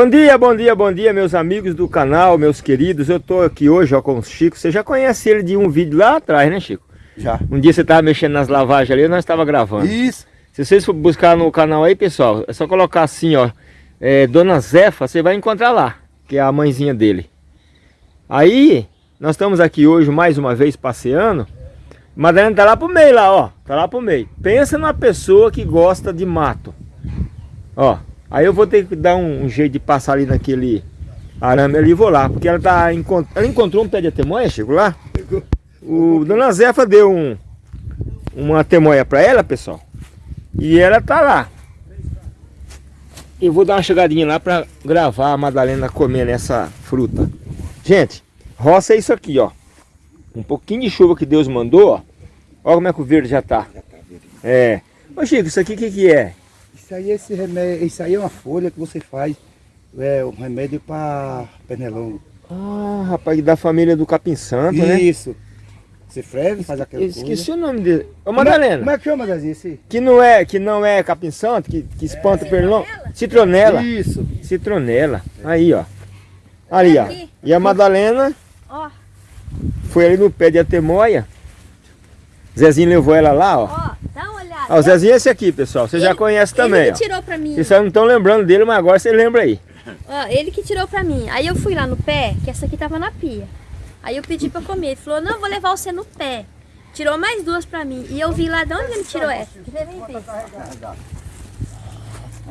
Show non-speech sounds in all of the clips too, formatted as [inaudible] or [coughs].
Bom dia, bom dia, bom dia, meus amigos do canal, meus queridos. Eu tô aqui hoje ó, com o Chico. Você já conhece ele de um vídeo lá atrás, né, Chico? Já. Um dia você tava mexendo nas lavagens ali, nós estava gravando. Isso. Se vocês for buscar no canal aí, pessoal, é só colocar assim, ó, é, Dona Zefa, você vai encontrar lá, que é a mãezinha dele. Aí, nós estamos aqui hoje mais uma vez passeando. Madalena tá lá pro meio lá, ó, tá lá pro meio. Pensa numa pessoa que gosta de mato. Ó, Aí eu vou ter que dar um, um jeito de passar ali naquele arame ali e vou lá. Porque ela tá ela encontrou um pé de atemoia, chegou lá. O Dona Zefa deu um, uma temoia para ela, pessoal. E ela tá lá. Eu vou dar uma chegadinha lá para gravar a Madalena comendo essa fruta. Gente, roça é isso aqui, ó. Um pouquinho de chuva que Deus mandou, ó. Olha como é que o verde já tá. É. Ô Chico, isso aqui o que, que é? Isso aí, esse remédio, isso aí é uma folha que você faz, é um remédio para pernilongo. Ah, rapaz, da família do capim santo, né? Isso. Você freve, faz aquela Esqueci coisa. Esqueci o nome dele. Ô, é- Madalena. Como é que chama, Zezinho, esse? Que não é, que não é capim santo, que, que espanta o pernilongo. Citronela. Isso. Citronela. Aí, ó. Ali, ó. E a Madalena Ó, foi ali no pé de atemoia. Zezinho levou ela lá, ó. ó, Ó, o Zezinho é esse aqui, pessoal. Você já Ele- conhece também, Ele ó. que tirou pra mim. Vocês não estão lembrando dele, mas agora você lembra aí. Ó, ele que tirou pra mim. Aí eu fui lá no pé, que essa aqui tava na pia. Aí eu pedi pra comer. Ele falou, não, vou levar você no pé. Tirou mais duas pra mim. E eu vi lá de onde ele tirou essa. Ver.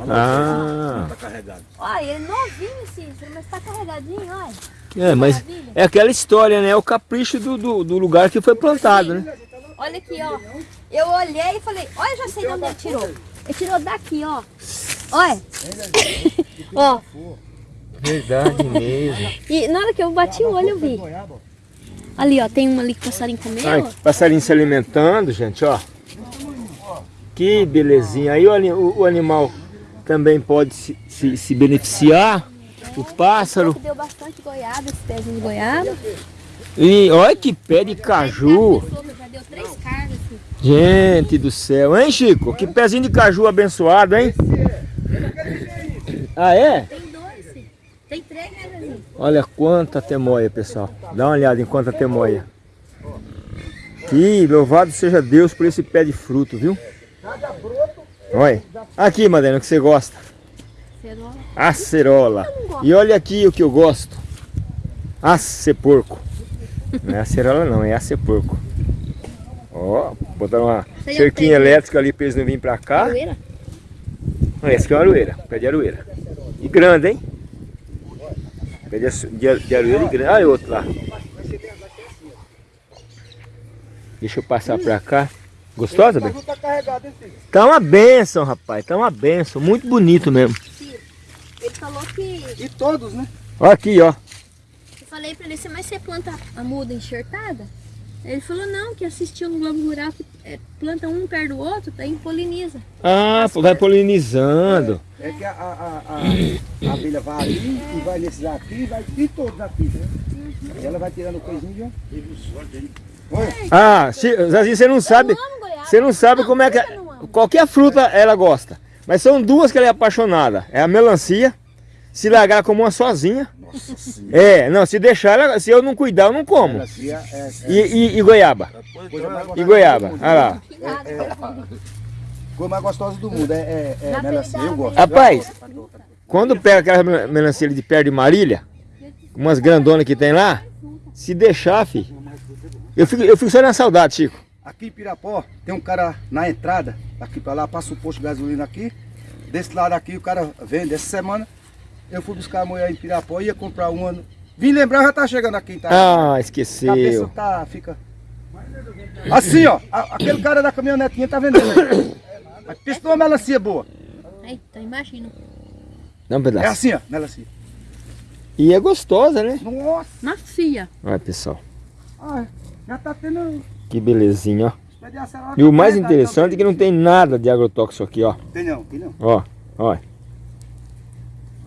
Ah. Tá carregado. Ó, ele é novinho, Cícero, mas tá carregadinho, olha. É, mas é aquela história, né? É o capricho do, do, do lugar que foi plantado, né? Olha aqui, ó. Eu olhei e falei, olha, já sei de onde ele tirou. Ele tirou daqui, ó. Olha. [laughs] ó. Verdade mesmo. E na hora que eu bati o olho, eu vi. Ali, ó, tem uma ali que o passarinho comeu. Ai, passarinho se alimentando, gente, ó. Que belezinha. Aí o- o animal também pode se, se- se beneficiar. O pássaro. Deu bastante goiaba, esse pezinho de goiaba. E olha que pé de caju. Já deu três cargas aqui. Gente do céu. Hein, Chico? Que pezinho de caju abençoado, hein? Ah, é? Tem dois. Tem três, né? Olha quanta temoia, pessoal. Dá uma olhada em quanta temoia. Que louvado seja Deus por esse pé de fruto, viu? Olha. Aqui, Madalena, o que você gosta. Cerola. Acerola. E olha aqui o que eu gosto. Acerporco. Não é acerola não, é acerporco. Ó, botaram uma Você já cerquinha né? elétrica ali para eles não virem pra cá. Aroeira? Esse aqui é uma aroeira, pé de aroeira. E grande, hein? Pé de, de, de aroeira e grande. Olha outro lá. Deixa eu passar pra cá. Gostosa, bem? Tá uma benção, rapaz. Tá uma benção. Muito bonito mesmo. Ele falou que... E todos, né? Olha aqui, ó. Eu falei pra ele, "Você- mas você planta a muda enxertada? Ele falou, não, que assistiu no Globo Rural, que é, planta um perto do outro, daí poliniza. Ah, vai polinizando. É que a, a, a, a, abelha vai ali e vai nesses aqui e vai em todos aqui, né? E ela vai tirando coisinha, ó. Olha, Ah, se- Zazinho, você não sabe. Você não sabe como é que. não. Qualquer fruta ela gosta. Mas são duas que ela é apaixonada. É a melancia. Se largar como uma sozinha. Nossa senhora. É, não, se deixar, ela- se eu não cuidar, eu não como. Melancia é, é E, e- e goiaba? mais E goiaba? Olha lá. Que nada. Coisa mais gostosa do mundo. É, é, é melancia, eu gosto. Rapaz, Quando pega aquela mel- melancia de perto de Marília, umas grandonas que tem lá, se deixar, filho. Eu fico, eu fico só na saudade, Chico. Aqui em Pirapó, tem um cara na entrada, daqui pra lá, passa o posto de gasolina aqui. Desse lado aqui, o cara vende. Essa semana, eu fui buscar a mulher em Pirapó, ia comprar uma. Vim lembrar, já tá chegando aqui, tá? Ah, A cabeça tá, fica... Assim, ó, a- aquele cara da caminhonetinha tá vendendo. aí. [coughs] Mas Pensa numa melancia boa. Eita, imagina. Dá um É pedaço. assim, ó, melancia. E é gostosa, né? Nossa, Macia. Olha, pessoal. ah, já tá tendo... Que belezinha, ó. E o mais interessante é que não tem nada de agrotóxico aqui, ó. Tem não, tem não. Ó, ó.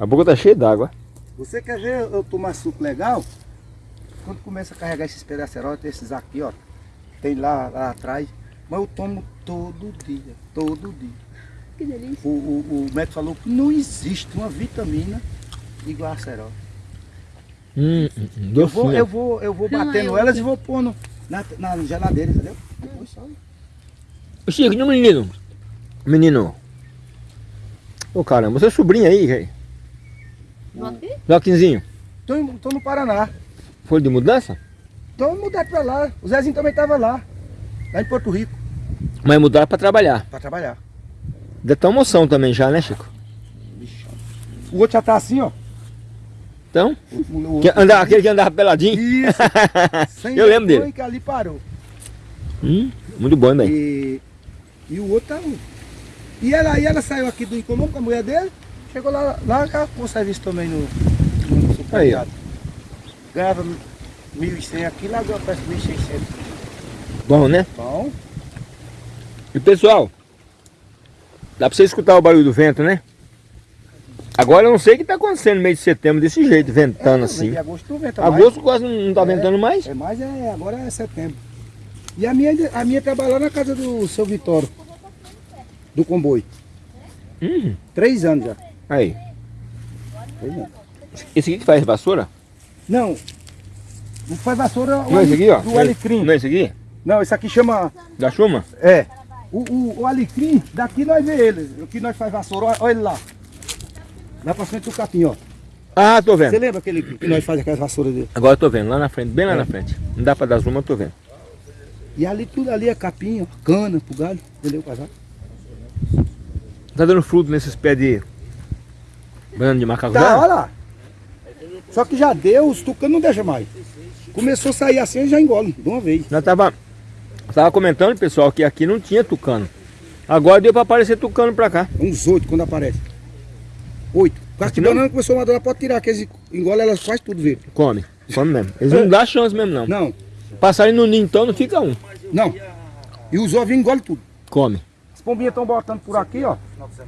A boca tá cheia d'água. Você quer ver eu tomar suco legal? Quando começa a carregar esses tem esses aqui, ó. Tem lá, lá atrás. Mas eu tomo todo dia, todo dia. Que delícia. O, o, o médico falou que não existe uma vitamina igual a cerol. Hum, hum, hum, Eu vou, eu vou, eu vou Não, batendo eu- elas e vou pondo na, na geladeira, entendeu? Depois só. Chico, e o menino? Menino. Ô caramba, você é sobrinho aí, velho. Joaquim? Joaquinzinho, Tô, tô no Paraná. foi de mudança? Tô mudado pra lá. O Zezinho também tava lá. Lá em Porto Rico, Mas mudaram pra trabalhar. pra trabalhar. Ter uma moção também já, né, Chico? O outro já tá assim, ó. Então, O, o, que anda, aquele que andava peladinho. Isso. [laughs] Eu lembro dele. que ali parou. Hum, muito bom, velho. E, e o outro tá. E ela, e ela saiu aqui do incomum com a mulher dele, chegou lá, lá com o serviço também no, no supermercado. Ganhava 1.100 aqui, lá agora parece 1.600. Bom, né? Bom, E pessoal, dá pra você escutar o barulho do vento, né? Agora eu não sei o que tá acontecendo no mês de setembro desse jeito, ventando assim. E agosto venta mais. Agosto quase não não tá É. ventando mais. É mais, é, agora é setembro. E a minha, a minha trabalhou na casa do seu Vitório, do comboio. Hum, Três anos já. Aí. Esse aqui que faz vassoura? Não, não faz vassoura o Não é esse aqui, ó? do alecrim. Não é esse aqui? Não, esse aqui chama Da chuma? É. O, o, o alecrim, daqui nós vê ele. Aqui nós faz vassoura, olha- ele lá. Lá pra frente do capim, ó. Ah, tô Você vendo. lembra aquele que nós faz aquelas vassouras dele? Agora eu tô vendo, lá na frente, bem lá É. na frente. Não dá pra dar zoom, mas eu tô vendo. E ali tudo ali é capim, ó, cana pro galho, entendeu? Casar. Tá dando fruto nesses pés de banana de macacujá? Tá, olha lá. Só que já deu, os tucanos não deixam mais. Começou a sair assim, já engole, de uma vez. Nós tava, tava comentando, pessoal, que aqui não tinha tucano. Agora deu pra aparecer tucano pra cá. Uns oito quando aparece. Oito. Com Aqui as não? bananas começou a madurar, pode tirar, que eles engolem, elas faz tudo verde. Come, come mesmo. Eles não dão chance mesmo, não. Não, Passarem no ninho, então não fica um. não. E os ovinhos engolem tudo. Come. As pombinhas estão botando por aqui, ó.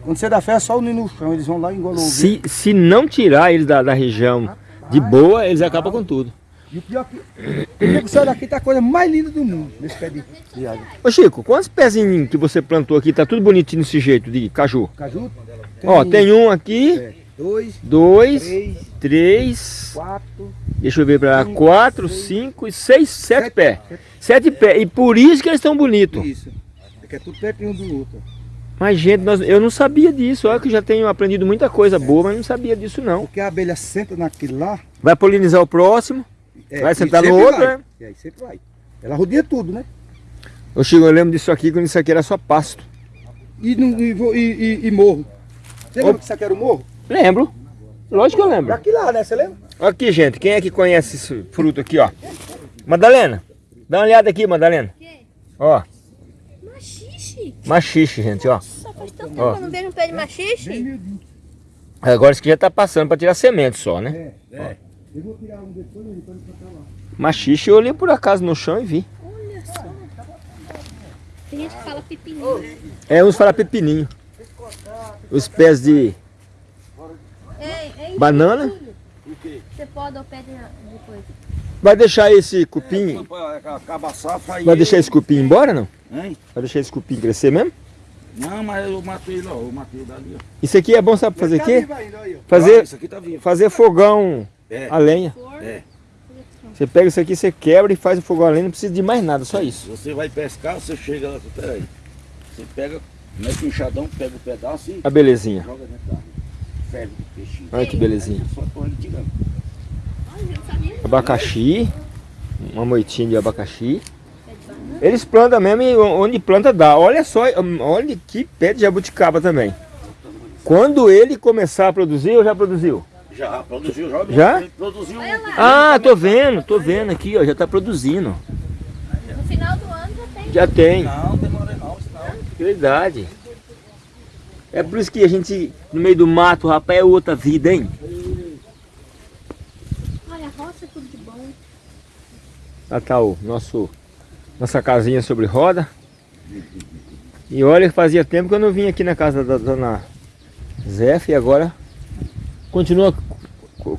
Quando você dá fé, é só o ninho no chão. Eles vão lá e engolam. Se, se não tirar eles da, da região de boa, eles acabam com tudo. E o pior que. O que tá a coisa mais linda do mundo, nesse pé de, de água. Ô Chico, quantos pezinhos que você plantou aqui? Tá tudo bonitinho desse jeito de caju. Caju? Ó, tem um aqui, é, dois, dois, três, três, quatro. deixa eu ver pra lá, quatro, cinco e seis, sete pés. Sete pés. E por isso que eles estão bonitos. Isso. É que é tudo pertinho um do outro. Mas, gente, nós- eu não sabia disso. Olha que eu já tenho aprendido muita coisa boa, mas não sabia disso não. Porque a abelha senta naquilo lá. Vai polinizar o próximo. é, Vai sentar no outro, vai. né? E aí sempre vai. Ela rodeia tudo, né? Ô Chico, eu lembro disso aqui quando isso aqui era só pasto. E, não- e, e, e- e morro. Você lembra Ô. que isso aqui era o morro? Lembro. Lógico que eu lembro. Daqui lá, né? Você lembra? Aqui, gente, quem é que conhece esse fruto aqui, ó? Madalena, dá uma olhada aqui, Madalena. Ó, Machixe. machixe, gente, ó. Só faz tanto tempo Ó. que eu não vejo um pé de machixe. miudinho. Agora isso aqui já tá passando pra tirar semente só, né? É, é. Eu vou tirar um depois e depois pra lá. Machixe eu olhei por acaso no chão e vi. Olha só. Tem gente que fala pepininho, né? É, uns fala pepininho. Os pés de Ei, ei, banana. Você pode ou pede depois. Vai deixar esse cupim, Acaba a safra aí. vai deixar esse cupim embora, não? Hein? Vai deixar esse cupim crescer mesmo? Não, mas eu matei lá, eu matei dali. ó. Isso aqui é bom, sabe fazer o Tá quê? aí, ó. Ah, Fazer, isso aqui tá fazer fogão É. a lenha. É. Você pega isso aqui, você quebra e faz o fogão a lenha, não precisa de mais nada, só isso. Você vai pescar, você chega lá, peraí. Você pega, mete o enxadão, pega o pedaço e A belezinha. joga dentro da água. O peixinho. Olha que belezinha. Só tô ele tirando. Olha, eu não sabia. Abacaxi, uma moitinha de abacaxi. Eles plantam mesmo e onde planta dá. Olha só, olha que pé de jabuticaba também. Quando ele começar a produzir, ou já produziu? Já produziu, já. Já? Produziu. Ah, tô vendo, tô vendo aqui, ó, já tá produzindo. No final do ano já tem. Já tem, Não, demora não, senão. verdade. É por isso que a gente, no meio do mato, rapaz, é outra vida, hein? Olha, a roça é tudo de bom. Lá tá o nosso, nossa casinha sobre roda. E olha, fazia tempo que eu não vim aqui na casa da dona Zef e agora continua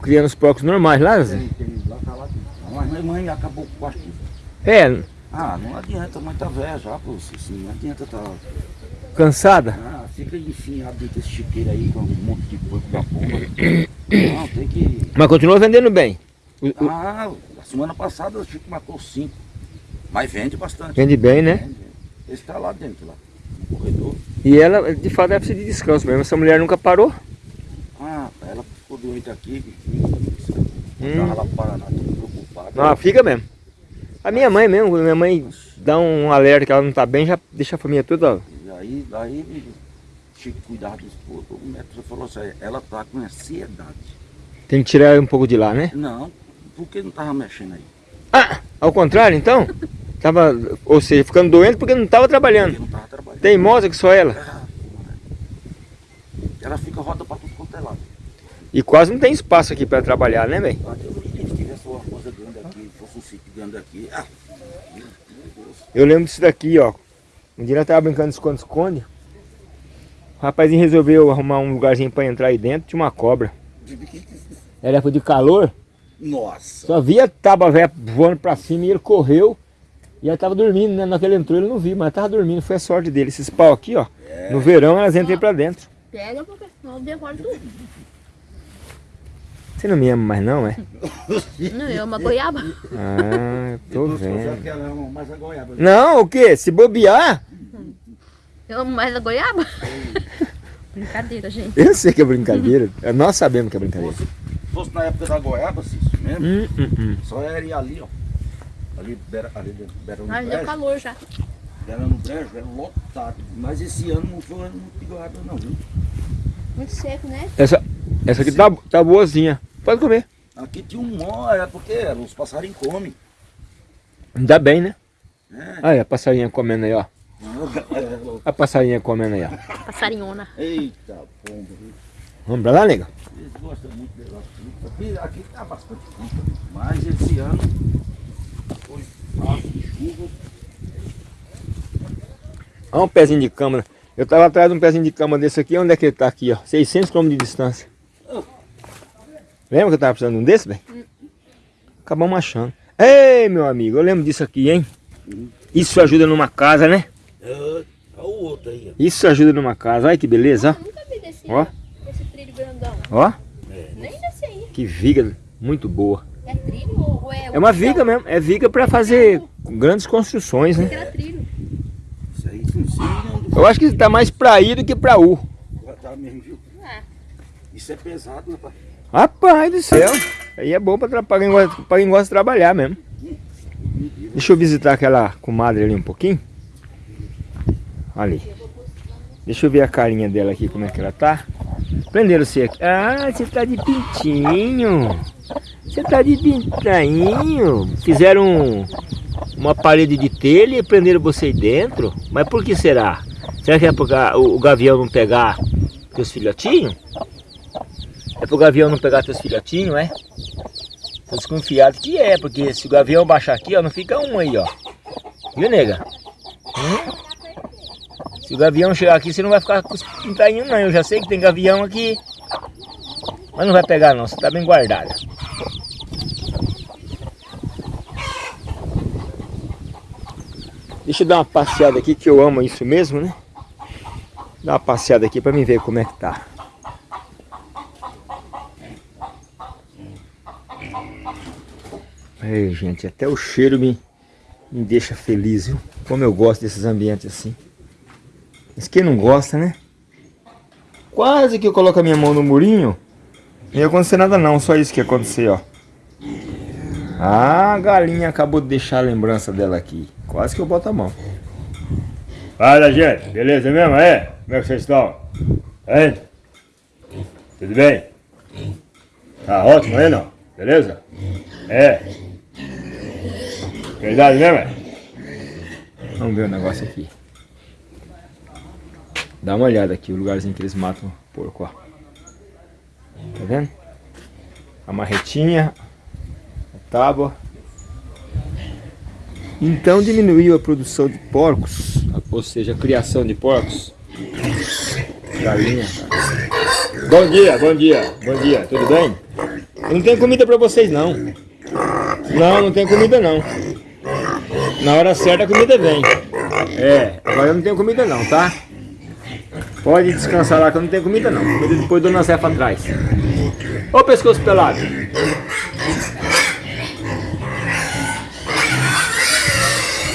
criando os porcos normais lá, Zé? Tem, tem, lá tá lá. Mas minha mãe acabou com o pastilho. É, Ah, não adianta, mãe tá velha já, pô. Assim, não adianta tá. Cansada? Ah, fica enfiado dentro desse chiqueiro aí com um monte de banco da porra. [coughs] Não, tem que. Mas continua vendendo bem. Ah, a semana passada o Chico matou cinco. Mas vende bastante. Vende bem, né? Vende. Esse tá lá dentro, lá. No corredor. E ela, de fato, ela precisa de descanso mesmo. Essa mulher nunca parou. Ah, ela ficou doente aqui. Hum. Tava lá pro Paraná, tudo preocupado. Não, fica mesmo. A minha mãe mesmo, quando minha mãe dá um alerta que ela não tá bem, já deixa a família toda. E aí, daí, Chico cuidar do esposo, o médico falou assim, ela tá com ansiedade. Tem que tirar um pouco de lá, né? Não, por que não tava mexendo aí? Ah, ao contrário, então? Tava, ou seja, ficando doente porque não tava Porque trabalhando. não tava trabalhando. Teimosa que só ela. Ah, Ela fica roda pra tudo quanto é lado. E quase não tem espaço aqui para trabalhar, né, velho? Ah, Deus me livre, se tivesse uma coisa grande aqui, fosse um sítio grande aqui. Ah, meu Deus. Eu lembro disso daqui, ó. Um dia nós tava brincando de esconde-esconde. O rapazinho resolveu arrumar um lugarzinho para entrar aí dentro, tinha uma cobra. Era de calor, Nossa. só via tábua velha voando pra cima e ele correu. E ela tava dormindo, né? Na hora que ele entrou ele não viu, mas tava dormindo, foi a sorte dele. Esses pau aqui, ó. No verão elas entram pra dentro. Pega porque senão devora tudo. Você não me ama mais não, é? Não, eu uma goiaba. Ah, eu tô vendo. que ela ama mais a goiaba. Não, o quê? Se bobear, Eu amo mais a goiaba. Brincadeira, gente. eu sei que é brincadeira. Nós sabemos que é brincadeira. Fosse, fosse na época da goiaba, Cício, mesmo, Hum, hum, hum. só era ir ali, ó. Ali, beira, ali dentro, beira no Mas deu calor já. beira no brejo, era lotado. Mas esse ano não foi ano muito de goiaba não, viu? Muito seco, né? Essa, essa aqui tá, tá boazinha. Pode comer. Aqui tinha um mó, é porque os passarinhos comem. Ainda bem, né? É. Olha a passarinha comendo aí, ó. [laughs] A passarinha comendo aí, ó. Passarinhona. Eita, pomba. Vamos pra lá, nega? Eles gostam muito de negócio de fruta. Aqui, aqui tá bastante fruta. Mas esse ano foi fácil de chuva. Olha um pezinho de cama. Eu tava atrás de um pezinho de cama desse aqui. Onde é que ele tá aqui, ó? 600 km de distância. Lembra que eu tava precisando de um desse, velho? Acabamos achando. Ei, meu amigo, eu lembro disso aqui, hein? Isso ajuda numa casa, né? É, olha o outro aí, Isso ajuda numa casa. Olha que beleza, Nunca vi desse, ó. Grandão. ó. Nem desse aí. que viga muito boa. É trilho ou é... É uma viga mesmo. É viga pra fazer grandes construções, né? Que era trilho. Isso aí funciona. Eu acho que tá mais pra I do que pra U. Tá mesmo, viu? Ah, Isso é pesado, rapaz. Rapaz do céu. Aí é bom pra, quem gosta, pra quem gosta de trabalhar mesmo. Deixa eu visitar aquela comadre ali um pouquinho. Ali. Deixa eu ver a carinha dela aqui, como é que ela tá. Prenderam você aqui. Ah, você tá de pintinho. Você tá de pintainho. Fizeram um- uma parede de telha e prenderam você aí dentro. Mas por que será? Será que é porque o, o gavião não pegar teus filhotinhos? É pro gavião não pegar teus filhotinhos, é? Tô desconfiado que é, porque se o gavião baixar aqui, ó, não fica um aí, ó. Viu, nega? Hum? Se o gavião chegar aqui, você não vai ficar com os pintainhos, não. Eu já sei que tem gavião aqui. Mas não vai pegar, não. Você tá bem guardada. Deixa eu dar uma passeada aqui, que eu amo isso mesmo, né? Dar uma passeada aqui pra mim ver como é que tá. Ei, gente, até o cheiro me, me deixa feliz, viu? Como eu gosto desses ambientes assim. Mas quem não gosta, né? Quase que eu coloco a minha mão no murinho. Não ia acontecer nada não, só isso que ia acontecer, ó. Ah, a galinha acabou de deixar a lembrança dela aqui. Quase que eu boto a mão. Fala, gente. Beleza mesmo? É? Como é que vocês estão? Hein? Tudo bem? Tá ótimo aí, não? Beleza? É. Verdade mesmo? é? Vamos ver o negócio aqui. Dá uma olhada aqui, o lugarzinho que eles matam porco, ó. Tá vendo? A marretinha, a tábua. Então diminuiu a produção de porcos, ou seja, a criação de porcos. Galinha. Bom dia, bom dia, bom dia, tudo bem? Não tem comida pra vocês não. Não, não tem comida não. Na hora certa a comida vem. É, agora eu não tenho comida não, tá? Pode descansar lá que eu não tenho comida não. Comida depois Dona Zefa atrás. Ô pescoço pelado.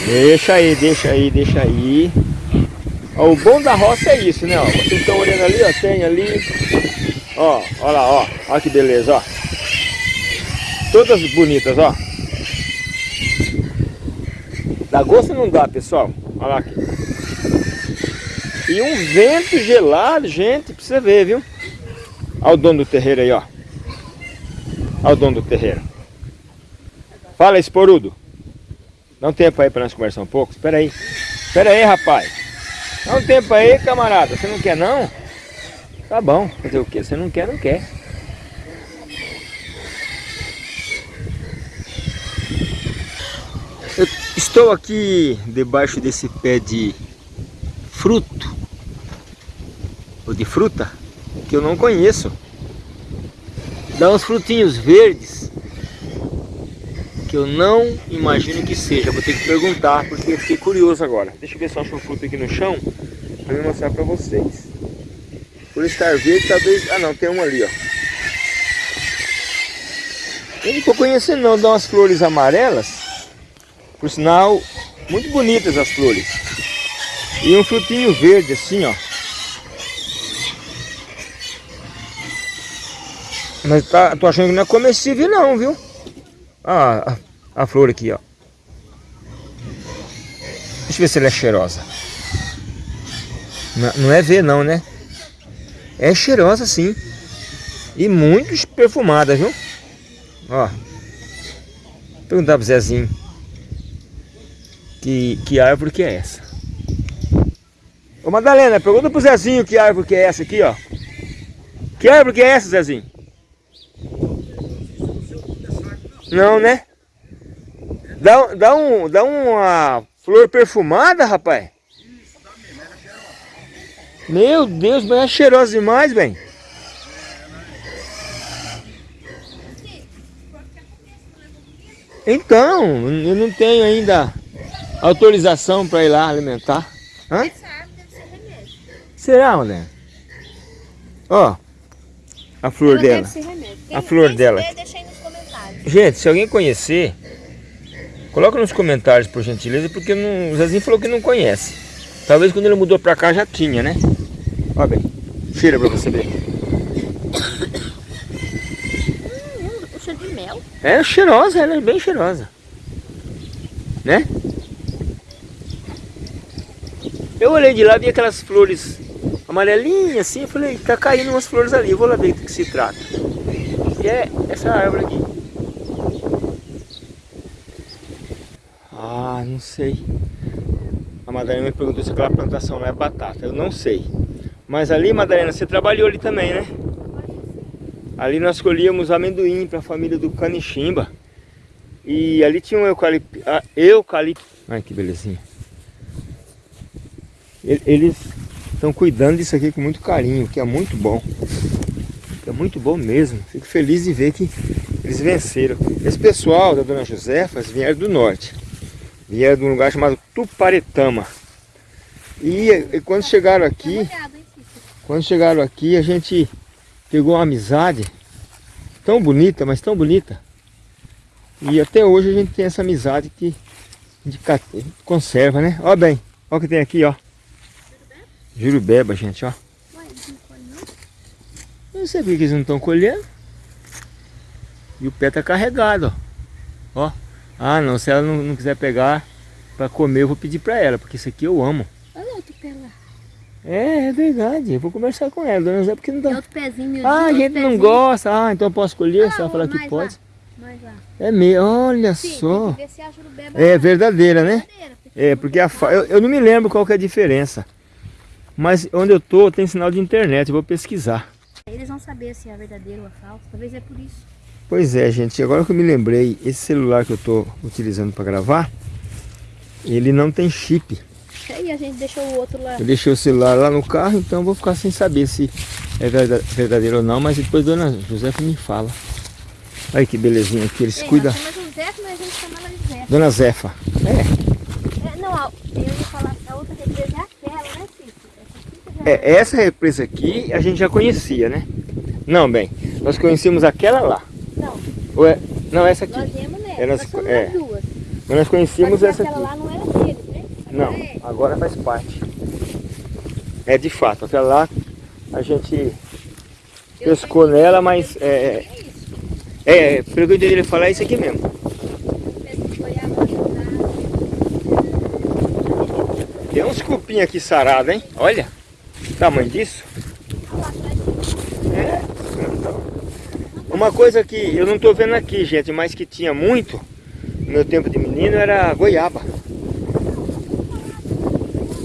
Deixa aí, deixa aí, deixa aí. Ó, o bom da roça é isso, né? Ó, vocês estão olhando ali, ó, tem ali. Ó, ó lá, ó. Ó que beleza, ó. Todas bonitas, ó. Dá gosto não dá, pessoal? Olha lá aqui. E um vento gelado, gente, pra você ver, viu? Olha o dono do terreiro aí, ó. Olha o dono do terreiro. Fala, esporudo. Dá um tempo aí para nós conversar um pouco. Espera aí. Espera aí, rapaz. Dá um tempo aí, camarada. Você não quer, não? Tá bom. Fazer o quê? Você não quer, não quer. Eu estou aqui debaixo desse pé de fruto. Ou de fruta. Que eu não conheço. Dá uns frutinhos verdes que eu não imagino que seja. Vou ter que perguntar, porque eu fiquei curioso agora. Deixa eu ver se eu acho um fruto aqui no chão, para me mostrar para vocês. Por estar verde, talvez... Ah, não, tem um ali, ó. Eu não estou conhecendo não, dá umas flores amarelas. Por sinal, muito bonitas as flores. E um frutinho verde assim, ó. Mas tá, tô achando que não é comestível não, viu? Ah, a, flor aqui, ó. Deixa eu ver se ela é cheirosa. Não, não é ver não, né? É cheirosa sim. E muito perfumada, viu? Ó. Perguntar pro Zezinho. Que, que árvore que é essa? Ô Madalena, pergunta pro Zezinho que árvore que é essa aqui, ó. Que árvore que é essa, Zezinho? Não, né? Dá, dá, um, dá uma flor perfumada, rapaz. Meu Deus, mas é cheirosa demais, bem. Então, eu não tenho ainda autorização para ir lá alimentar. Hã? Essa árvore deve ser remédio. Será, mulher? Ó, a flor Ela dela. A flor dela. deixa Gente, se alguém conhecer, coloca nos comentários, por gentileza, porque não, o Zezinho falou que não conhece. Talvez quando ele mudou pra cá já tinha, né? Olha bem, cheira pra você ver. Hum, cheiro de mel. É cheirosa, ela é bem cheirosa. Né? Eu olhei de lá, vi aquelas flores amarelinhas assim, eu falei, tá caindo umas flores ali, eu vou lá ver do que se trata. E é essa árvore aqui. Ah, não sei. A Madalena me perguntou se aquela plantação não é batata. Eu não sei. Mas ali, Madalena, você trabalhou ali também, né? Ali nós colhíamos amendoim para a família do Caniximba. E ali tinha um eucalipto. Ah, eucalipto. Ai, que belezinha. Eles estão cuidando disso aqui com muito carinho, que é muito bom. É muito bom mesmo. Fico feliz de ver que eles venceram. Esse pessoal da Dona Josefa vieram do norte. Vieram de um lugar chamado Tuparetama. E, e quando chegaram aqui, quando chegaram aqui, a gente pegou uma amizade tão bonita, mas tão bonita. E até hoje a gente tem essa amizade que conserva, né? Ó bem, ó o que tem aqui, ó. Jurubeba, gente, ó. Não sei por que eles não estão colhendo. E o pé tá carregado, ó. Ó. Ah, não, se ela não, não quiser pegar para comer, eu vou pedir para ela, porque isso aqui eu amo. Olha outro pé lá. É, é verdade. Eu vou conversar com ela, dona Zé, porque não dá. Tem outro pezinho, Ah, a gente não gosta. Ah, então eu posso escolher? Ah, se ela falar que pode. Lá, mais lá. É meio, olha Sim, só. é verdadeira, né? Verdadeira, é, porque a fa... eu, eu não me lembro qual que é a diferença. Mas onde eu tô tem sinal de internet, eu vou pesquisar. Eles vão saber se é verdadeiro ou é falso, talvez é por isso. Pois é, gente, agora que eu me lembrei, esse celular que eu estou utilizando para gravar, ele não tem chip. E a gente deixou o outro lá. Eu deixei o celular lá no carro, então vou ficar sem saber se é verdadeiro ou não, mas depois dona Josefa me fala. Olha que belezinha aqui, eles Ei, cuidam. Josefa, mas a gente chama ela de Zefa. Dona Zefa. É. é não, eu ia falar, a outra represa é aquela, né, Cícero? É, essa represa aqui a gente já conhecia, né? Não, bem, nós conhecemos aquela lá. Não, é- não, essa aqui. nós viemos nessa. É, nós- é. as duas. Mas nós conhecíamos essa aquela aqui. lá não era deles, né? Não, Agora é. agora faz parte. É de fato, aquela lá a gente Eu pescou nela, mas é, é isso. é, pelo que ele falar, é isso aqui mesmo. Tem uns cupim aqui sarado, hein? Olha o tamanho disso. lá atrás. É. Uma coisa que eu não tô vendo aqui, gente, mas que tinha muito no meu tempo de menino era goiaba.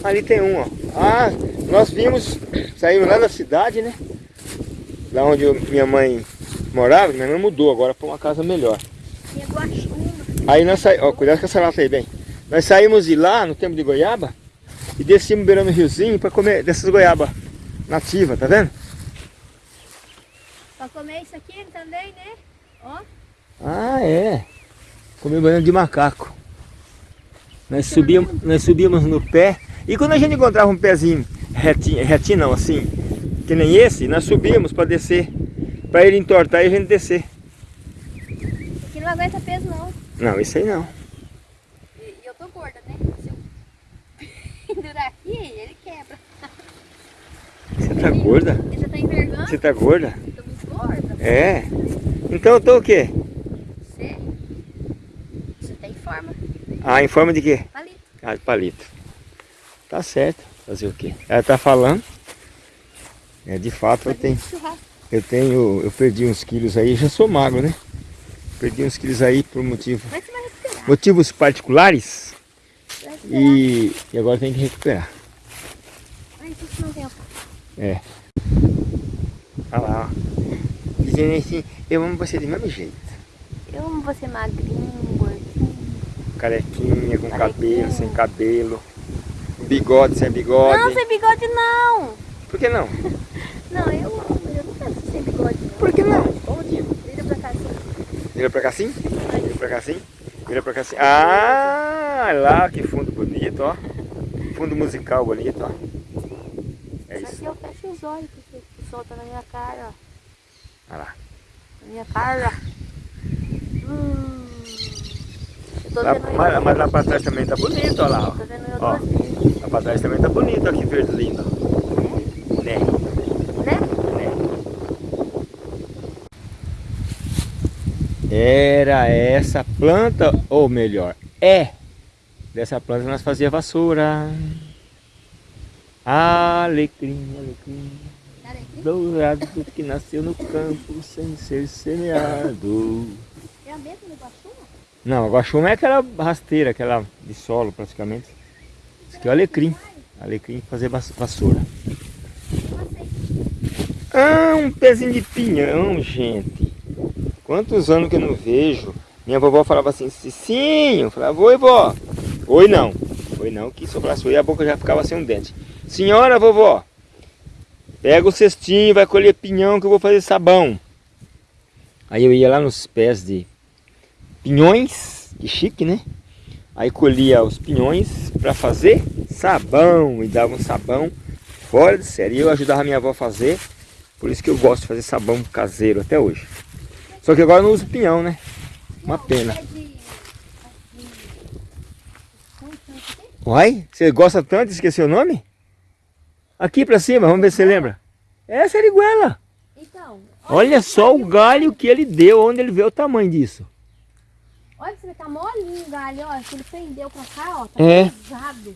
Ali tem um, ó. Ah, nós vimos, [clears throat] saímos lá da cidade, né? Lá onde eu- minha mãe morava, minha mãe mudou agora para uma casa melhor. Aí nós saímos, ó, cuidado com essa lata aí, bem. Nós saímos de lá, no tempo de goiaba, e descemos beirando o riozinho para comer dessas goiabas nativas, tá vendo? Pra comer isso aqui também, né? Ó. Ah, é. Comer banana de macaco. Nós subíamos, nós subíamos no pé. E quando a gente encontrava um pezinho retinho, retinho não, assim, que nem esse, nós subíamos para descer. Para ele entortar e a gente descer. Aqui não aguenta peso, não. Não, isso aí não. E eu tô gorda, né? Se eu [laughs] pendurar aqui, ele quebra. Você tá gorda? Ele já tá envergando. Você tá gorda? É. Então eu tô o quê? Você? Você tem forma. Ah, em forma de quê? Palito. Ah, de palito. Tá certo. Fazer o quê? Ela tá falando. É, de fato, eu tenho, eu tenho, eu perdi uns quilos aí, já sou magro, né? Perdi uns quilos aí por motivo, Mas motivos particulares e, e agora tem que recuperar. Ai, isso não tem É. Olha lá, ó. Dizendo assim, eu amo você do mesmo jeito. Eu amo você magrinho, gordinho. Carequinha, com Carequinha. cabelo, sem cabelo. Bigode, sem bigode. Não, sem bigode não. Por que não? [laughs] Não, eu amo. Eu não quero sem bigode não. Por que não? Pode. Vira pra cá assim. Vira pra cá assim? Vira pra cá assim? Vira pra cá assim. Ah, lá que fundo bonito, ó. Fundo musical bonito, ó. É Só isso. que eu fecho os olhos, porque o sol tá na minha cara, ó. Olha lá. Minha cara. Hum. Lá- mas, mas lá pra trás também tá bonito, ó lá, ó. Tô vendo Ó. Lá pra trás também tá bonito, ó, que verde lindo. Né? Né? Era essa planta, ou melhor, é dessa planta que nós fazia vassoura. Alecrim, alecrim, aqui dourado que nasceu no campo sem ser semeado. é a mesma do guaxuma? Não, a guaxuma é aquela rasteira, aquela de solo praticamente. Isso aqui é o alecrim. Alecrim fazer vas- vassoura. Ah, um pezinho de pinhão, gente. Quantos anos que eu não vejo. Minha vovó falava assim, Cicinho. Eu falava, oi, vó. Oi, não. Oi, não, que se eu falasse oi, a boca já ficava sem um dente. Senhora, vovó, pega o cestinho, vai colher pinhão que eu vou fazer sabão. Aí eu ia lá nos pés de pinhões, que chique, né? Aí colhia os pinhões para fazer sabão e dava um sabão fora de série. Eu ajudava minha avó a fazer, por isso que eu gosto de fazer sabão caseiro até hoje. Só que agora eu não uso pinhão, né? Uma pena. Uai, você gosta tanto de esquecer o nome? Aqui pra cima, vamos ver se você lembra. É a seriguela. Então, Olha só o galho que ele deu, onde ele vê o tamanho disso. olha que você tá molinho o galho, ó. Que ele prendeu pra cá, ó. Tá É. pesado.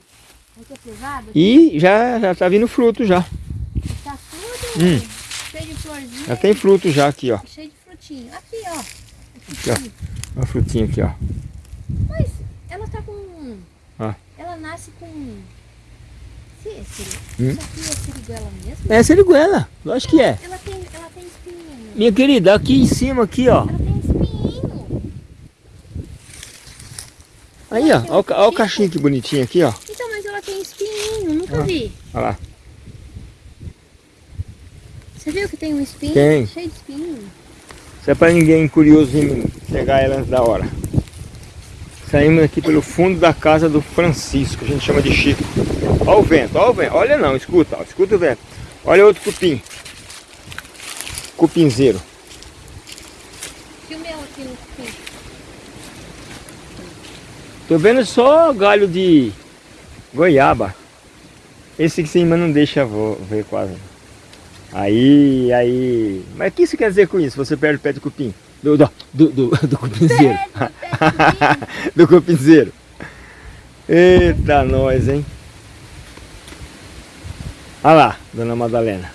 Olha é pesado. E já, já tá vindo fruto já. Tá tudo Hum. cheio de florzinha. Já tem fruto já aqui, ó. Cheio de frutinho. Aqui, ó. Aqui, ó. Uma frutinha aqui, ó. Mas ela tá com... Ah. Ela nasce com... É siri- Hum? Isso aqui é siriguela mesmo? É seriguela, lógico que é. Ela tem, ela tem espinho. Minha querida, aqui em cima, aqui, ó. Ela tem espinho. Aí, ó. Olha o ca- olha o cachinho que bonitinho aqui, ó. Então, mas ela tem espinho. Nunca Ah. vi. Olha lá. Você viu que tem um espinho? Tem. Cheio de espinho. Isso é pra ninguém curioso vir pegar ela antes da hora. Saímos aqui pelo fundo da casa do Francisco, a gente chama de Chico. Olha o vento, olha o vento. Olha não, escuta, ó, escuta o vento. Olha outro cupim. Cupinzeiro. Tô vendo só galho de goiaba. Esse aqui em cima não deixa ver quase. Aí, aí. Mas o que isso quer dizer com isso? Você perde o pé do cupim? Do, do, do, do, do cupinzeiro. do cupinzeiro. Eita nós, hein? Olha lá, dona Madalena.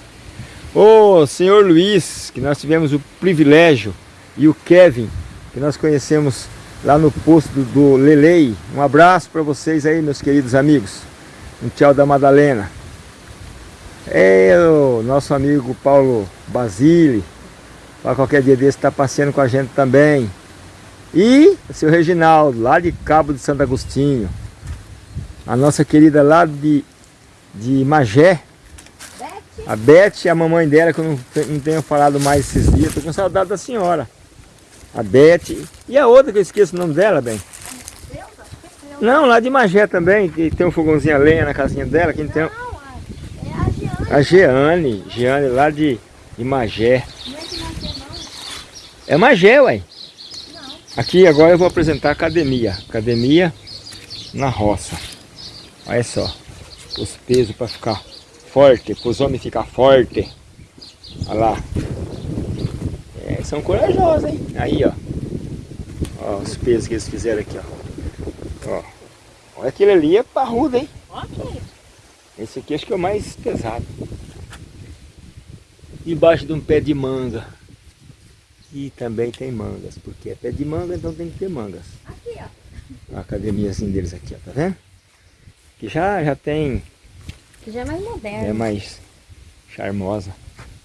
Ô, senhor Luiz, que nós tivemos o privilégio, e o Kevin, que nós conhecemos lá no posto do, do Lelei. Um abraço para vocês aí, meus queridos amigos. Um tchau da Madalena. É o nosso amigo Paulo Basile. Para qualquer dia desse está passeando com a gente também. E o seu Reginaldo, lá de Cabo de Santo Agostinho. A nossa querida lá de, de Magé. A Beth e a mamãe dela, que eu não, não tenho falado mais esses dias. Estou com saudade da senhora. A Beth. E a outra que eu esqueço o nome dela, bem. Não, lá de Magé também, que tem um fogãozinho a lenha na casinha dela. Que tem Não, é a Giana. a Jeane, Jeane lá de, de Magé. Não é que não tem não? É Magé, ué. Não. Aqui agora eu vou apresentar a academia. Academia na roça. Olha só. Os pesos para ficar forte, para os homens ficar forte. Olha lá. É, são corajosos, hein? Aí, ó. Ó, os pesos que eles fizeram aqui, ó. Ó. Olha aquele ali é parrudo, hein? Esse aqui acho que é o mais pesado. Debaixo de um pé de manga. E também tem mangas, porque é pé de manga, então tem que ter mangas. Aqui, ó. A academiazinha deles aqui, ó, tá vendo? Que já, já tem, Que já é mais moderno. é mais charmosa.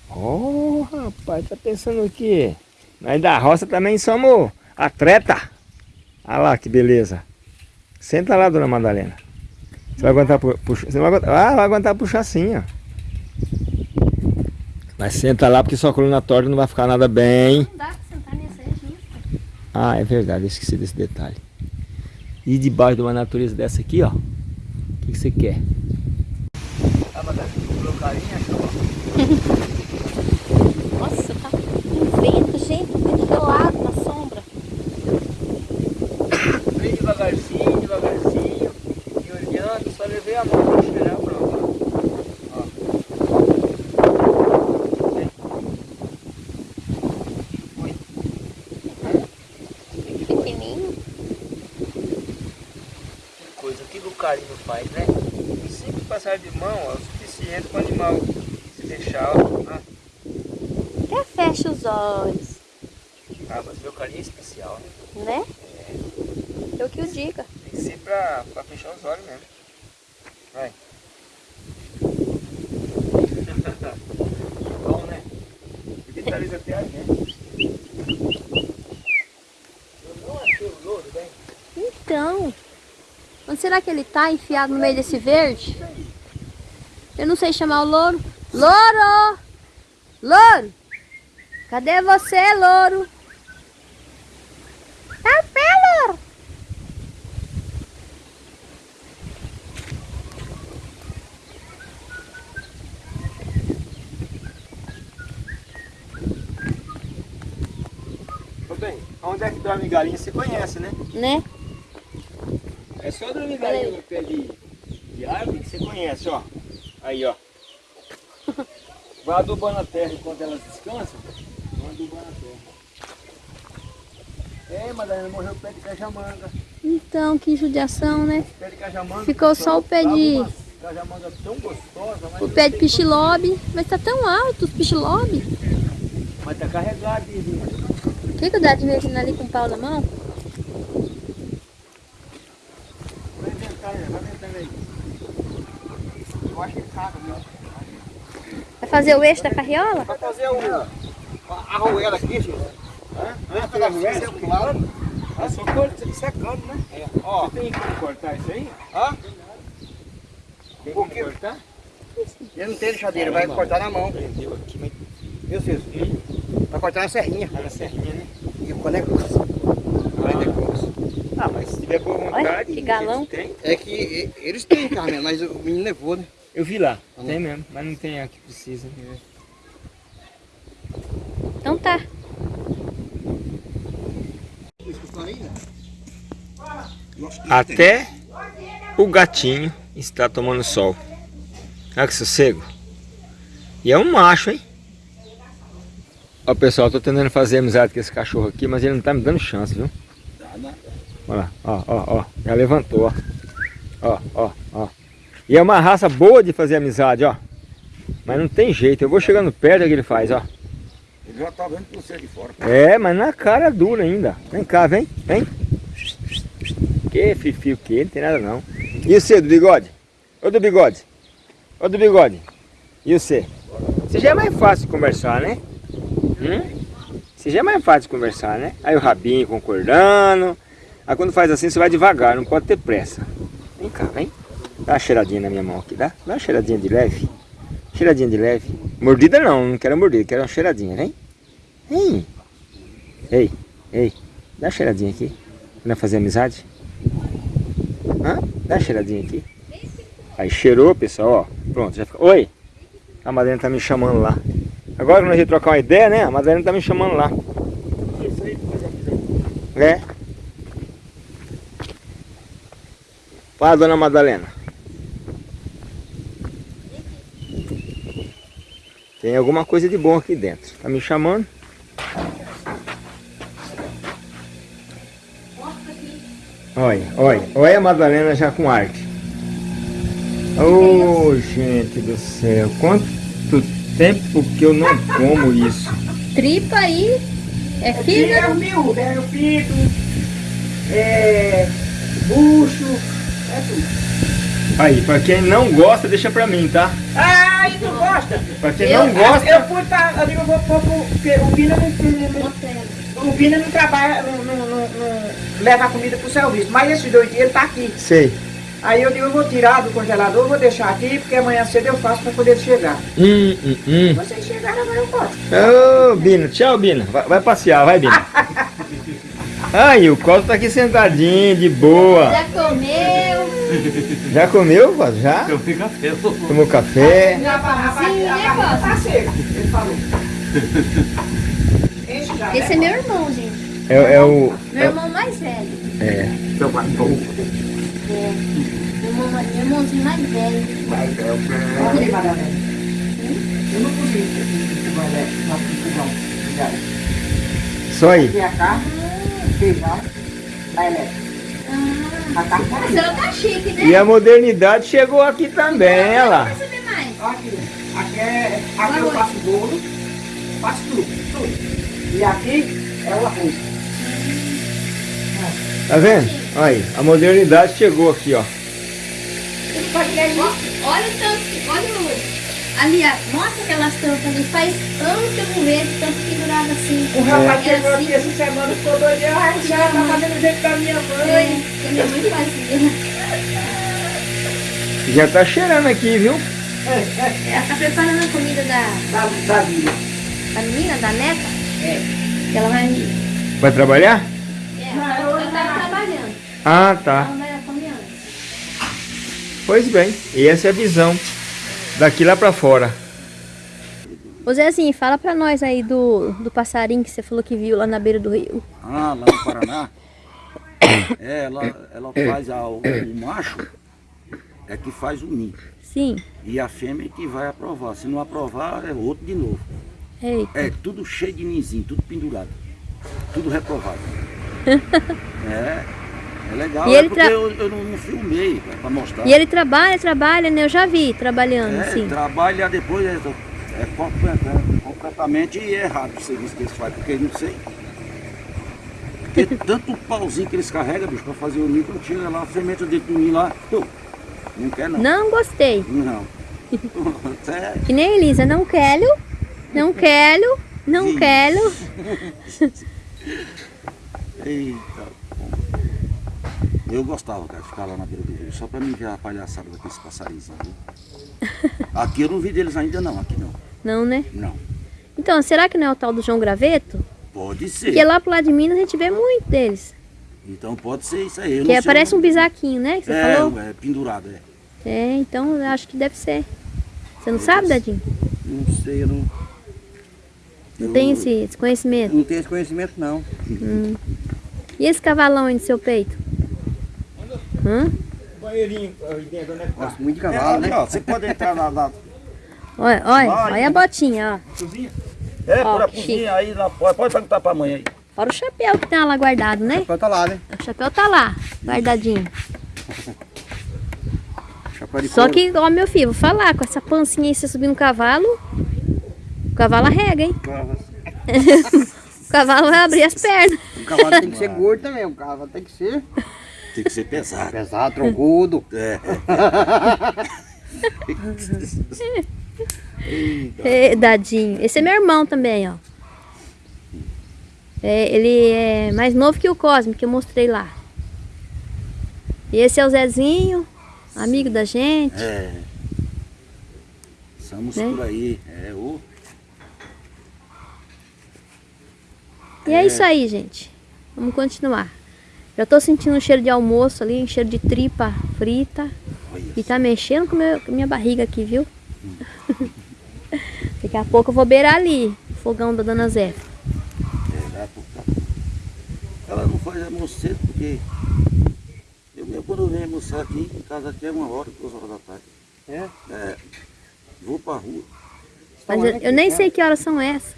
Oh, rapaz, tá pensando o quê? Nós da roça também somos atleta. Olha lá que beleza. Senta lá, dona Madalena. Você vai aguentar pu- puxar? Você vai aguentar, ah, vai aguentar puxar sim, ó. Mas senta lá porque sua coluna torta não vai ficar nada bem. Não dá pra sentar nessa regista. Ah, é verdade, eu esqueci desse detalhe. E debaixo de uma natureza dessa aqui, ó. O que, que você quer? Ah, Nossa, tá um vento, gente, vento gelado na sombra. Vem devagarzinho, devagarzinho. E olhando, só levei a mão para cheirar a prova. Pequenininho. Coisa que o carinho faz, né? E sempre passar de mão ó, é o suficiente para o animal se deixar. ó. Ah, Até fecha os olhos, ah, mas meu carinho é especial, né? né? Eu que o diga. Tem que ser pra, pra fechar os olhos mesmo. Vai. Bom, né? Digitaliza até a gente. Eu não achei o louro, bem. Então, onde será que ele tá enfiado no meio desse verde? Eu não sei chamar o louro. Louro! Louro! Cadê você, louro? Tá pé, louro! Ô bem, onde é que dorme galinha você conhece, né? Né? É só dormir galinha no pé de, de árvore que você conhece, ó. Aí, ó. Vai adubando a terra enquanto elas descansam. Vai adubando a terra. É, Madalena, morreu o pé de cajamanga. Então, que judiação, né? Pé de cajamanga. Ficou só o pé de- uma Cajamanga tão gostosa, O pé de pichilobe. Mas tá tão alto os pichilobe. mas tá carregado. O que que dá de mexendo ali com o pau na mão? Vai inventar, né? vai inventando aí. Eu acho que caga, viu? Vai fazer o eixo da carriola? Vai fazer o, a arruela aqui, gente. Hã? Vai fazer a arruela? Claro. É só corta, secando, né? É. Ó. Você tem como cortar isso aí? Hã? Tem como cortar? Ele não tem lixadeira, vai cortar na mão. Prendeu aqui, mas Viu? Vai cortar na serrinha. na serrinha, né? E é grosso. Ah, mas se tiver boa vontade... Olha, que galão. eles têm. É que eles têm carne, mas o menino levou, né? Eu vi lá, Ah, tem mesmo, mas não tem a que precisa. Então tá. Até o gatinho está tomando sol. Olha que sossego. E é um macho, hein? Ó pessoal, eu tô tentando fazer amizade com esse cachorro aqui, mas ele não tá me dando chance, viu? Olha lá, ó, ó, ó. Já levantou, ó. Ó, ó, ó. E é uma raça boa de fazer amizade, ó. Mas não tem jeito, eu vou chegando perto é que ele faz, ó. Ele já tá vendo você de fora. É, mas na cara dura ainda. Vem cá, vem, vem. Que fifi o que? Não tem nada não. E você, do bigode? Ô do bigode? Ô do bigode? E você? Você já é mais fácil de conversar, né? Hum? Você já é mais fácil de conversar, né? Aí o rabinho concordando. Aí quando faz assim, você vai devagar, não pode ter pressa. Vem cá, vem. Dá uma cheiradinha na minha mão aqui, dá? Dá uma cheiradinha de leve. Cheiradinha de leve. Mordida não, não quero mordida, quero uma cheiradinha, vem. Vem. Ei, ei, dá uma cheiradinha aqui. Vai fazer amizade? Hã? Dá uma cheiradinha aqui. Aí cheirou, pessoal, ó. Pronto, já fica. Oi! A Madalena tá me chamando lá. Agora que nós vamos trocar uma ideia, né? A Madalena tá me chamando lá. É. Fala, dona Madalena. Tem alguma coisa de bom aqui dentro. Tá me chamando? Olha, olha, olha a Madalena já com arte. Oh, gente do céu, quanto tempo que eu não como isso. Tripa aí. É É fígado. o miúdo, é o pito, é bucho, é tudo. Aí, pra quem não gosta, deixa pra mim, tá? Ah, e tu gosta? Pra quem Eu- não gosta, Eu fui pra. Eu digo, eu vou pôr pro- porque o Pina não, o Pina não trabalha, não, não, não, não leva a comida pro serviço. Mas esses dois dias ele tá aqui. sei. Aí eu digo, eu vou tirar do congelador, vou deixar aqui, porque amanhã cedo eu faço pra poder chegar. Hum, hum, hum. Vocês chegaram, agora eu posso. Ô, Bina, tchau, Bina. Vai, vai passear, vai, Bina. [laughs] Aí, o Costa tá aqui sentadinho, de boa. Já comeu. Já comeu, Costa? Já? Eu fico café. Tomou café? Já pãozinho, né, Costa? Tá seco, ele falou. Esse é né? meu irmão, gente. É, é o... Meu irmão mais velho. É. Meu pai, bom. É. Meu, irmão, meu irmãozinho mais velho. Olha. Eu não. Só aí. Feijão, da elétrica. Ah, tá a aqui. senhora tá chique, né? E a modernidade chegou aqui também, olha lá. Aqui, aqui, é, aqui eu faço bolo, faço tudo, tudo. E aqui é o arroz. Tá vendo? Olha aí, a modernidade chegou aqui, ó. Olha o tanto, olha o... Ali, ó, mostra aquelas tampas ali. Faz anos que eu não vejo tanto pendurado assim. O rapaz É chegou assim. aqui essa semana, ficou doido. Ai, já tá fazendo o jeito da minha É, mãe. que minha mãe fazia. Já tá cheirando aqui, viu? Ela tá preparando a comida da, Da, da vida. da menina, da neta. É. Que ela vai... Vai trabalhar? É, ela tá trabalhando. Ah, tá. Ela vai comer antes. Pois bem, e essa é a visão daqui lá pra fora. Ô Zezinho, fala pra nós aí do, do passarinho que você falou que viu lá na beira do rio. Ah, lá no Paraná. É, ela, ela faz a, o, o macho é que faz o ninho. Sim. E a fêmea é que vai aprovar. Se não aprovar, é outro de novo. Eita. É tudo cheio de ninzinho, tudo pendurado. Tudo reprovado. [laughs] é, é legal. E é ele porque tra- eu, eu não, filmei pra mostrar. E ele trabalha, trabalha, né? Eu já vi trabalhando, é, sim. trabalha depois é, é é completamente errado o serviço que eles fazem, porque eu não sei. Porque [laughs] tanto pauzinho que eles carregam, bicho, pra fazer o quando chega lá, a semente dentro do ninho lá, tu, não quer não. Não gostei. Não. [laughs] É, Que nem Elisa, não quero, não quero, não quero. [laughs] Eita. Eu gostava, cara, de ficar lá na beira do rio, só pra mim ver a palhaçada daqueles passarinhos. [laughs] Aqui eu não vi deles ainda não, aqui não. Não, né? Não. Então, será que não é o tal do João Graveto? Pode ser. Porque lá pro lado de Minas a gente vê muito deles. Então pode ser isso aí. eu Que é, parece um bisaquinho, né? Que você é, falou? é, pendurado, é. É, então eu acho que deve ser. Você não sabe, Dadinho? Não sei, eu não, Não tem esse, esse conhecimento? não tenho esse conhecimento não. E esse cavalão aí no seu peito? Hã? Banheirinho dentro, é tá? Gosto muito de É, cavalo, ali, né? ó, você pode entrar na, na Olha, olha, olha a botinha, ó. cozinha. É, Ó, por a cozinha aí, lá, pode, pode perguntar pra mãe aí. Fora o chapéu que tem lá guardado, né? Chapéu tá lá, né? O chapéu tá lá, guardadinho. [laughs] Chapéu de Só couro. que, ó, meu filho, vou falar, com essa pancinha aí, você subir no cavalo, o cavalo arrega, hein? [laughs] O cavalo vai abrir as pernas. O cavalo tem que ser gordo também, o cavalo tem que ser [laughs] Tem que ser pesado. pesado, troncudo. É. [laughs] É, dadinho. Esse é meu irmão também, ó. É, ele é mais novo que o Cosme, que eu mostrei lá. E esse é o Zezinho, amigo da gente. É. Estamos Né? por aí. É, o E é isso aí, gente. Vamos continuar. Já tô sentindo um cheiro de almoço ali, um cheiro de tripa frita. E tá mexendo com, meu, com minha barriga aqui, viu? [laughs] Daqui a pouco eu vou beirar ali, o fogão da Dona Zé. Ela não faz almoço cedo porque eu mesmo quando venho almoçar aqui, em casa aqui é uma hora, duas horas da tarde. É? É, vou pra rua, Mas eu, eu nem sei que horas são essas.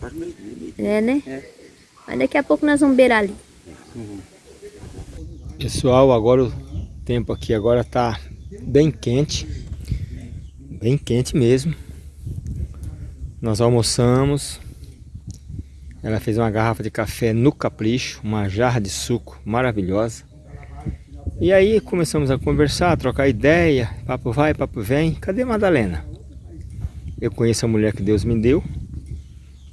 faz meio dia, meio dia. É, né? É. Mas daqui a pouco nós vamos beirar ali. Pessoal, agora o tempo aqui agora tá bem quente. Bem quente mesmo. Nós almoçamos. Ela fez uma garrafa de café no capricho, uma jarra de suco maravilhosa. E aí começamos a conversar, a trocar ideia, papo vai, papo vem. Cadê Madalena? Eu conheço a mulher que Deus me deu.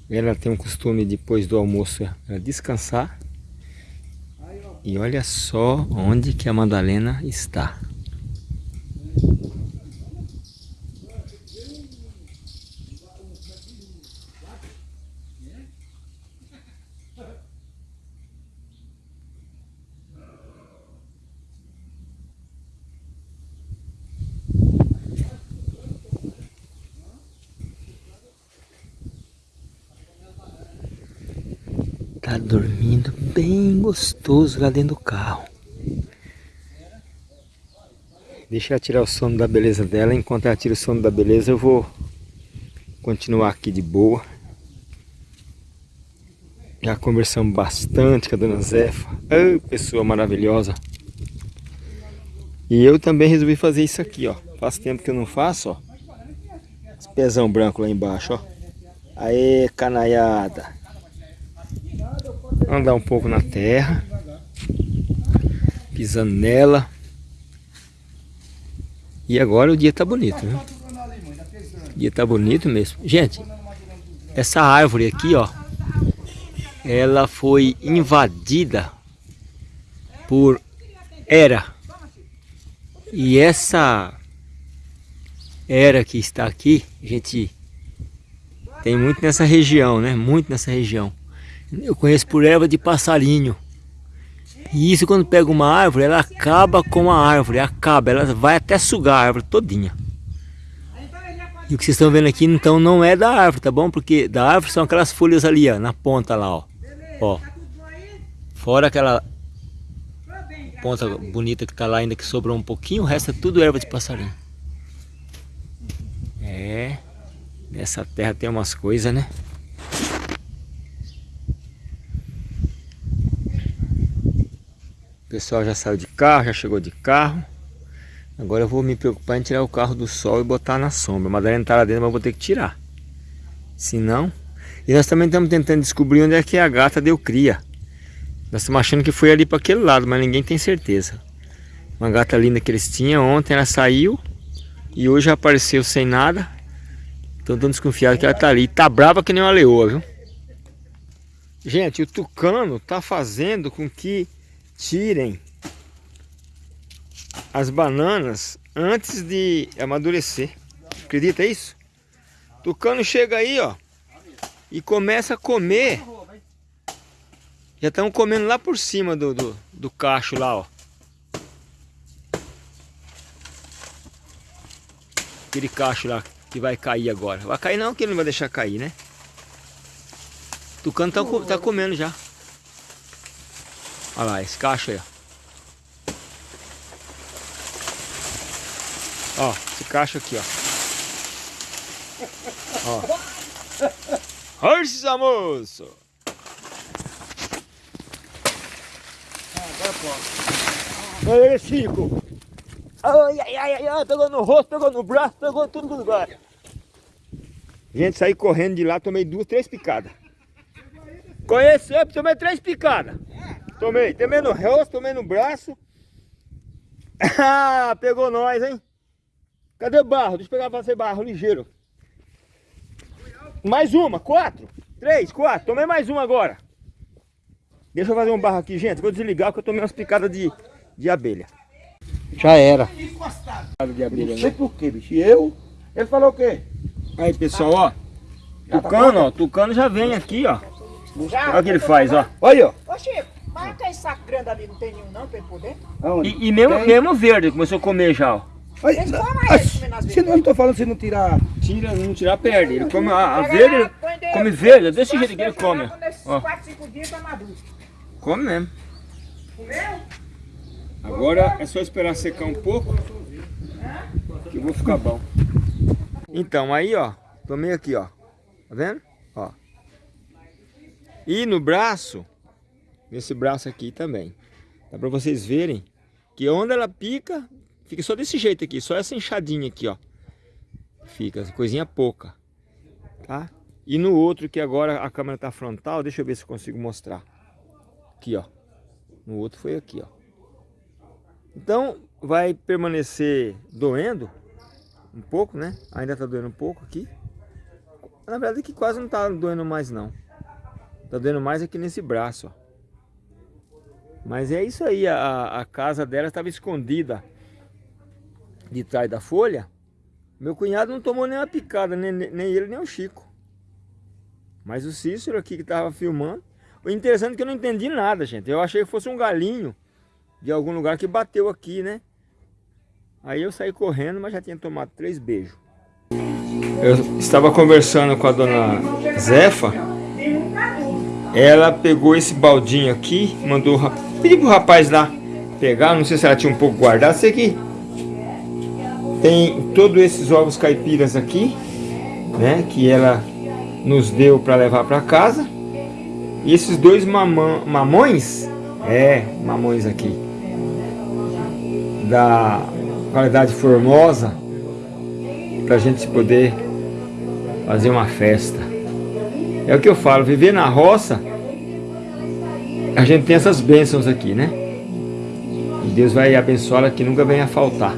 Ela tem um costume depois do almoço ela descansar. E olha só onde que a Madalena está. Tá dormindo bem gostoso lá dentro do carro. Deixa ela tirar o sono da beleza dela. Enquanto ela tira o sono da beleza, eu vou continuar aqui de boa. Já conversamos bastante com a dona Zefa. Ô, pessoa maravilhosa. E eu também resolvi fazer isso aqui, ó. Faz tempo que eu não faço, ó. Esse pezão branco lá embaixo, ó. Aê, canaiada. Andar um pouco na terra. Pisando nela. E agora o dia tá bonito, né? O dia tá bonito mesmo. Gente, essa árvore aqui, ó. Ela foi invadida por era. E essa era que está aqui, gente tem muito nessa região, né? Muito nessa região. Eu conheço por erva de passarinho. E isso quando pega uma árvore, ela acaba com a árvore, acaba, ela vai até sugar a árvore todinha. E o que vocês estão vendo aqui então não é da árvore, tá bom? Porque da árvore são aquelas folhas ali, ó, na ponta lá, ó. Ó. Fora aquela ponta bonita que tá lá ainda que sobrou um pouquinho, o resto é tudo erva de passarinho. É. Nessa terra tem umas coisas, né? Pessoal já saiu de carro, já chegou de carro. Agora eu vou me preocupar em tirar o carro do sol e botar na sombra. A Madalena tá lá dentro, mas eu vou ter que tirar. Se não... E nós também estamos tentando descobrir onde é que a gata deu cria. Nós estamos achando que foi ali para aquele lado, mas ninguém tem certeza. Uma gata linda que eles tinham, ontem ela saiu e hoje apareceu sem nada. Então estão desconfiados que ela tá ali. Tá brava que nem uma leoa, viu? Gente, o tucano tá fazendo com que tirem as bananas antes de amadurecer. Acredita isso? Tucano chega aí, ó, e começa a comer Já estão comendo lá por cima do, do, do cacho lá, ó. Aquele cacho lá que vai cair agora. Vai cair não, que ele não vai deixar cair, né? Tucano tá, tá comendo já. Olha lá, esse cacho aí, ó. Ó, esse cacho aqui, ó. Ó. Força, moço! Olha aí, Chico! Ai, ai, ai, ai, pegou no rosto, pegou no braço, pegou tudo no lugar. Gente, saí correndo de lá, tomei duas, três picadas. Conheceu, tomei três picadas. Tomei, tomei no rosto, tomei no braço. [laughs] Ah, pegou nós, hein? Cadê o barro? Deixa eu pegar pra você barro, ligeiro. Mais uma, quatro, três, quatro. Tomei mais uma agora. Deixa eu fazer um barro aqui, gente. Vou desligar porque eu tomei umas picadas de, de abelha. Já era. De abelha, Não sei por quê, bicho. E eu? Ele falou o quê? Aí, pessoal, ó. Tucano, ó. Tucano já vem aqui, ó. Olha o que ele faz, ó. Olha, ó. Ô Chico, mas aquele saco grande ali não tem nenhum não pra ele poder? Aonde? E, e mesmo, Tem. mesmo verde, começou a comer já, ó. Olha, Eles comem eles vezes. não, eu não tô falando se não tirar. Tira, não tirar, perde. Ele come a, a verde, come verde, desse jeito que ele come. Ó, 4, 5 dias tá maduro. come mesmo. Comeu? Agora é só esperar secar um pouco que eu vou ficar bom. Então, aí ó, tomei aqui ó, tá vendo? Ó. E no braço, nesse braço aqui também, dá pra vocês verem que onde ela pica, fica só desse jeito aqui, só essa enxadinha aqui ó. Fica, coisinha pouca, tá? E no outro que agora a câmera tá frontal, deixa eu ver se eu consigo mostrar. Aqui ó, no outro foi aqui ó. Então vai permanecer doendo um pouco, né? Ainda tá doendo um pouco aqui. Na verdade que quase não tá doendo mais não. Tá doendo mais aqui nesse braço, ó. Mas é isso aí, a, a casa dela estava escondida de trás da folha. Meu cunhado não tomou nenhuma picada, nem, nem ele nem o Chico. Mas o Cícero aqui que estava filmando. O interessante é que eu não entendi nada, gente. Eu achei que fosse um galinho de algum lugar que bateu aqui, né? Aí eu saí correndo, mas já tinha tomado três beijos. Eu estava conversando com a dona Zefa. Ela pegou esse baldinho aqui, mandou pediu pro rapaz lá pegar, não sei se ela tinha um pouco guardado, sei que tem todos esses ovos caipiras aqui, né, que ela nos deu para levar para casa. E esses dois mamã, mamões, é, mamões aqui, da qualidade formosa, para a gente poder fazer uma festa. É o que eu falo, viver na roça, a gente tem essas bênçãos aqui, né? E Deus vai abençoá-la que nunca venha a faltar.